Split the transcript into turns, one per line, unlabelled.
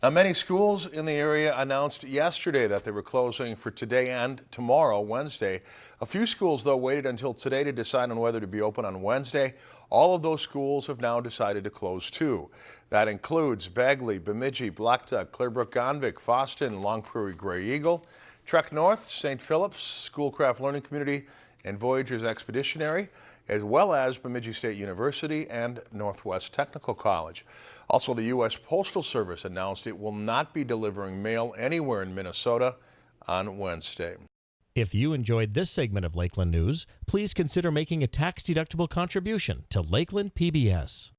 Now, many schools in the area announced yesterday that they were closing for today and tomorrow, Wednesday. A few schools, though, waited until today to decide on whether to be open on Wednesday. All of those schools have now decided to close too. That includes Bagley, Bemidji, Blackduck, Clearbrook, Gonvick, Fosston, Long Prairie Grey Eagle, Trek North, St. Philip's, Schoolcraft Learning Community, and Voyagers Expeditionary as well as Bemidji State University and Northwest Technical College. Also, the U.S. Postal Service announced it will not be delivering mail anywhere in Minnesota on Wednesday.
If you enjoyed this segment of Lakeland News, please consider making a tax-deductible contribution to Lakeland PBS.